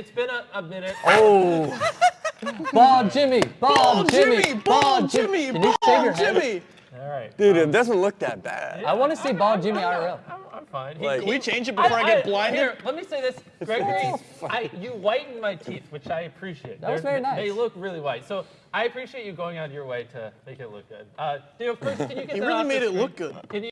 It's been a, a minute. Oh. Bald Jimmy. Bald, Bald Jimmy. Jimmy, bald Jimmy, bald? Jimmy. All right. Dude, it um, doesn't look that bad. I want to see bald Jimmy IRL. I'm, I'm fine. He- Like- Can we change it before I, get blind? Here, let me say this, Gregory. I, you whitened my teeth, which I appreciate. That They're- very nice. They look really white, so I appreciate you going out of your way to make it look good. Uh, Theo, first, can you get He really made it look good. Can you?